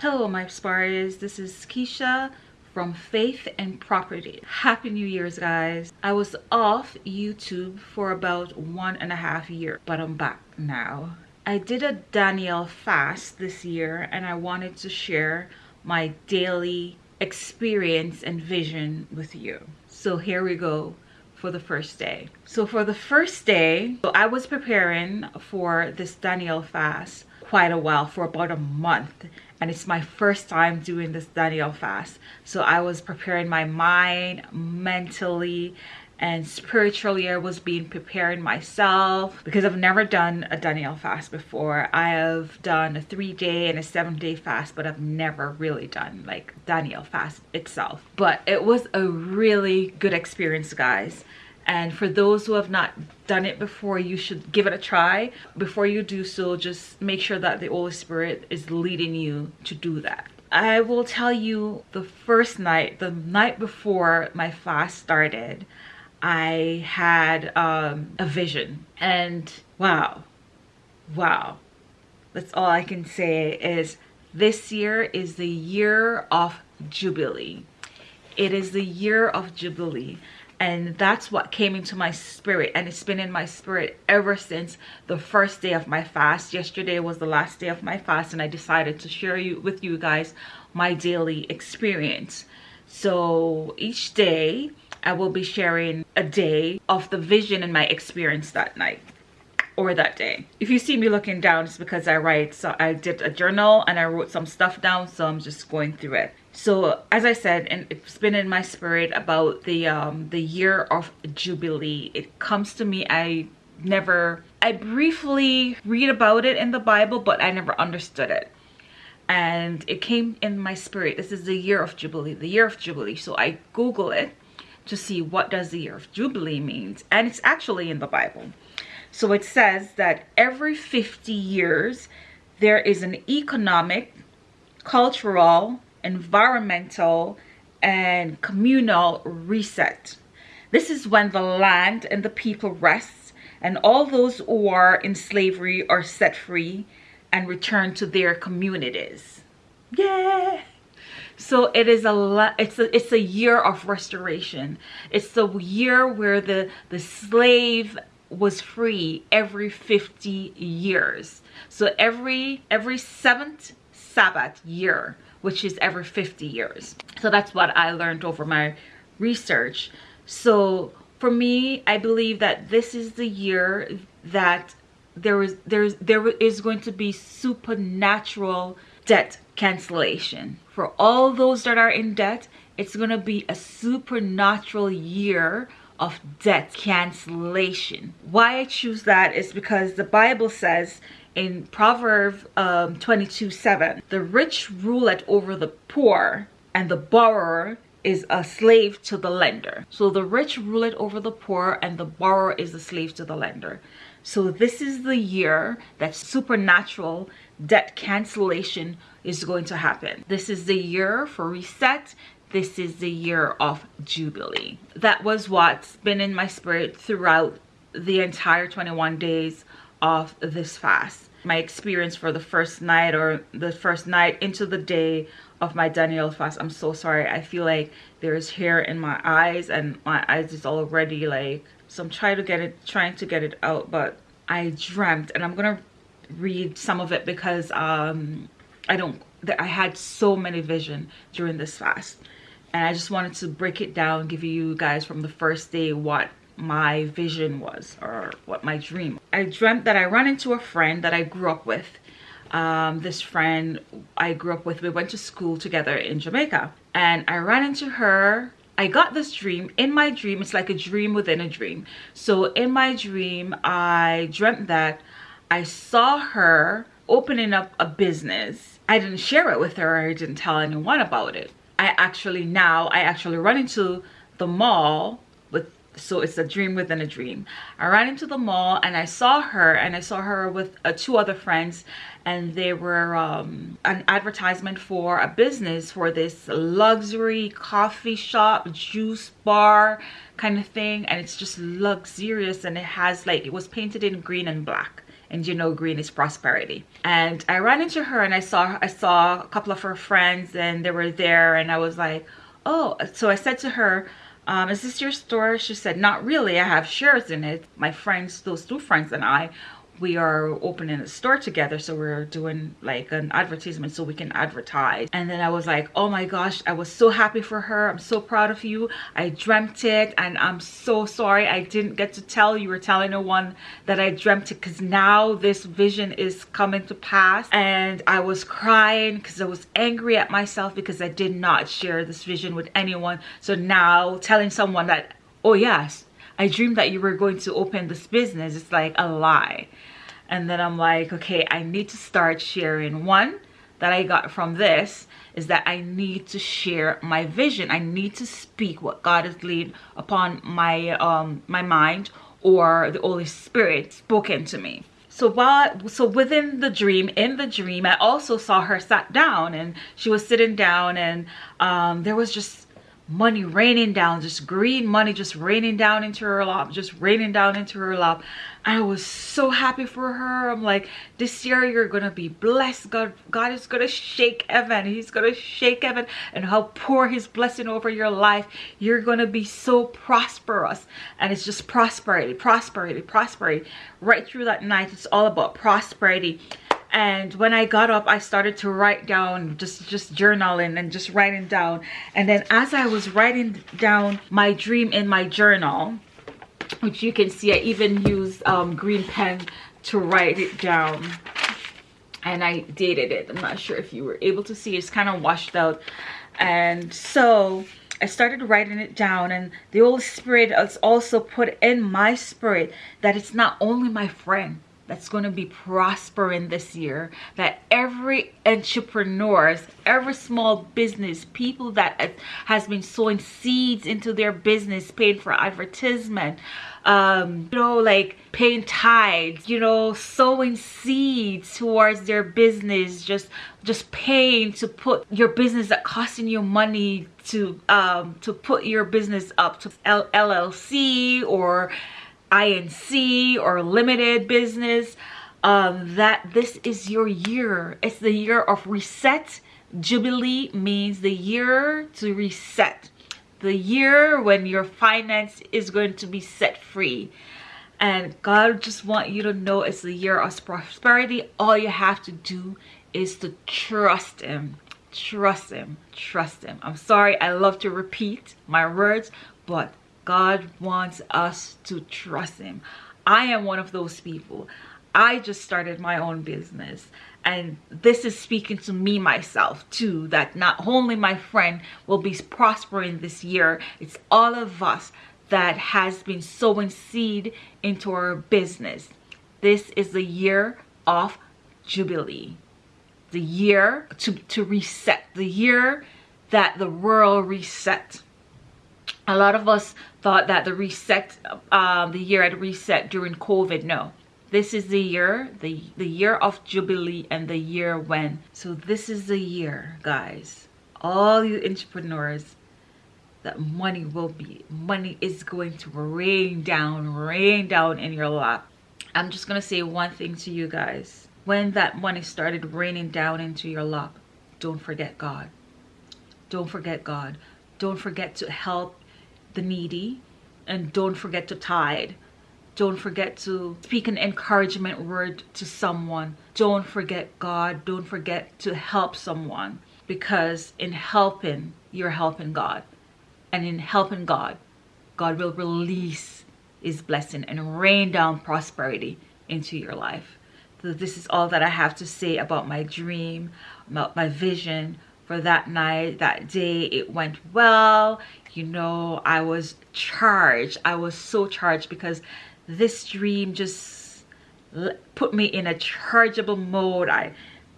Hello my Spars, this is Keisha from Faith and Property. Happy New Year's guys. I was off YouTube for about one and a half year, but I'm back now. I did a Daniel fast this year and I wanted to share my daily experience and vision with you. So here we go for the first day. So for the first day, so I was preparing for this Daniel fast quite a while for about a month and it's my first time doing this Daniel fast. So I was preparing my mind mentally and spiritually I was being preparing myself because I've never done a Daniel fast before. I have done a three day and a seven day fast but I've never really done like Daniel fast itself. But it was a really good experience guys and for those who have not done it before you should give it a try. Before you do so just make sure that the Holy Spirit is leading you to do that. I will tell you the first night the night before my fast started I had um, a vision. And wow wow. That's all I can say is this year is the year of Jubilee it is the year of Jubilee and that's what came into my spirit and it's been in my spirit ever since the first day of my fast. Yesterday was the last day of my fast and i decided to share you with you guys my daily experience. So each day i will be sharing a day of the vision and my experience that night or that day. If you see me looking down it's because i write so i did a journal and i wrote some stuff down so i'm just going through it. So as i said and it's been in my spirit about the um the year of jubilee. It comes to me i never i briefly read about it in the bible but i never understood it. And it came in my spirit. This is the year of jubilee the year of jubilee. So i google it to see what does the year of jubilee means. And it's actually in the bible so it says that every 50 years, there is an economic, cultural, environmental, and communal reset. This is when the land and the people rest and all those who are in slavery are set free and return to their communities. Yeah. So it is a it's a it's a year of restoration. It's the year where the the slave was free every 50 years. So every every seventh sabbath year which is every 50 years. So that's what i learned over my research. So for me i believe that this is the year that there is there's there is going to be supernatural debt cancellation. For all those that are in debt it's going to be a supernatural year of debt cancellation. Why I choose that is because the Bible says in Proverbs um, 22 7, the rich ruleth over the poor, and the borrower is a slave to the lender. So the rich ruleth over the poor, and the borrower is a slave to the lender. So this is the year that supernatural debt cancellation is going to happen. This is the year for reset this is the year of Jubilee. That was what's been in my spirit throughout the entire 21 days of this fast. My experience for the first night or the first night into the day of my Daniel fast. I'm so sorry. I feel like there's hair in my eyes and my eyes is already like, so I'm trying to get it, trying to get it out, but I dreamt and I'm going to read some of it because um, I don't, I had so many vision during this fast. And I just wanted to break it down give you guys from the first day what my vision was or what my dream I dreamt that I ran into a friend that I grew up with. Um, this friend I grew up with we went to school together in Jamaica. And I ran into her. I got this dream. In my dream it's like a dream within a dream. So in my dream I dreamt that I saw her opening up a business I didn't share it with her I didn't tell anyone about it. I actually now I actually run into the mall with so it's a dream within a dream. I ran into the mall and I saw her and I saw her with uh, two other friends and they were um, an advertisement for a business for this luxury coffee shop juice bar kind of thing and it's just luxurious and it has like it was painted in green and black and you know green is prosperity. And i ran into her and i saw i saw a couple of her friends and they were there and i was like oh so i said to her um, is this your store? She said not really i have shares in it. My friends those two friends and i we are opening a store together so we're doing like an advertisement so we can advertise. And then i was like oh my gosh i was so happy for her. I'm so proud of you. I dreamt it and i'm so sorry i didn't get to tell you. Were telling no one that i dreamt it because now this vision is coming to pass. And i was crying because i was angry at myself because i did not share this vision with anyone. So now telling someone that oh yes I dreamed that you were going to open this business. It's like a lie. And then I'm like, okay, I need to start sharing. One that I got from this is that I need to share my vision. I need to speak what God has laid upon my um my mind or the Holy Spirit spoken to me. So while so within the dream, in the dream, I also saw her sat down and she was sitting down and um there was just money raining down just green money just raining down into her lap just raining down into her lap. I was so happy for her. I'm like this year you're gonna be blessed. God god is gonna shake heaven he's gonna shake heaven and how pour his blessing over your life. You're gonna be so prosperous. And it's just prosperity prosperity prosperity. Right through that night it's all about prosperity and when i got up i started to write down just just journaling and just writing down. And then as i was writing down my dream in my journal which you can see i even used um, green pen to write it down. And i dated it. I'm not sure if you were able to see. It's kind of washed out. And so I started writing it down. And the Holy Spirit has also put in my spirit that it's not only my friend that's going to be prospering this year that every entrepreneurs every small business people that has been sowing seeds into their business paying for advertisement um you know like paying tithes you know sowing seeds towards their business just just paying to put your business that costing you money to um to put your business up to L llc or INC or limited business, um, that this is your year. It's the year of reset. Jubilee means the year to reset. The year when your finance is going to be set free. And God just want you to know it's the year of prosperity. All you have to do is to trust him. Trust him. Trust him. I'm sorry I love to repeat my words, but God wants us to trust him. I am one of those people. I just started my own business and this is speaking to me myself too that not only my friend will be prospering this year it's all of us that has been sowing seed into our business this is the year of jubilee the year to to reset the year that the world reset a lot of us thought that the reset um, the year had reset during covid. No. This is the year the the year of jubilee and the year when. So this is the year guys. All you entrepreneurs that money will be money is going to rain down rain down in your lap. I'm just gonna say one thing to you guys. When that money started raining down into your lap don't forget god. Don't forget god. Don't forget to help the needy and don't forget to tithe. Don't forget to speak an encouragement word to someone. Don't forget god. Don't forget to help someone because in helping you're helping god. And in helping god god will release his blessing and rain down prosperity into your life. So this is all that i have to say about my dream about my vision for that night that day it went well. You know i was charged. I was so charged because this dream just put me in a chargeable mode. I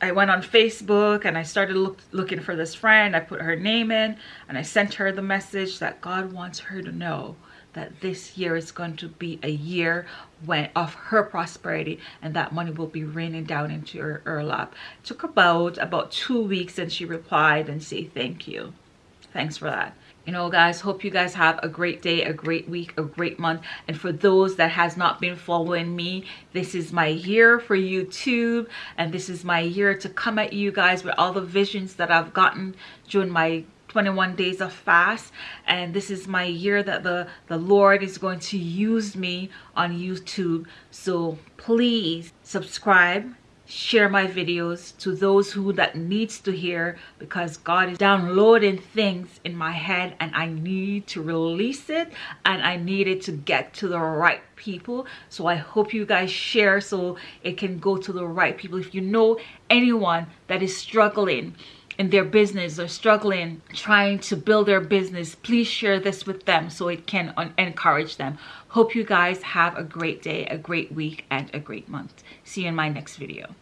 i went on facebook and i started look, looking for this friend. I put her name in and i sent her the message that god wants her to know that this year is going to be a year when of her prosperity and that money will be raining down into her, her lap. It took about about two weeks and she replied and say thank you. Thanks for that. You know guys hope you guys have a great day a great week a great month. And for those that has not been following me this is my year for youtube and this is my year to come at you guys with all the visions that i've gotten during my 21 days of fast and this is my year that the the lord is going to use me on youtube. So please subscribe share my videos to those who that needs to hear because God is downloading things in my head and I need to release it and I need it to get to the right people. So I hope you guys share so it can go to the right people. If you know anyone that is struggling in their business or struggling trying to build their business please share this with them so it can encourage them. Hope you guys have a great day a great week and a great month. See you in my next video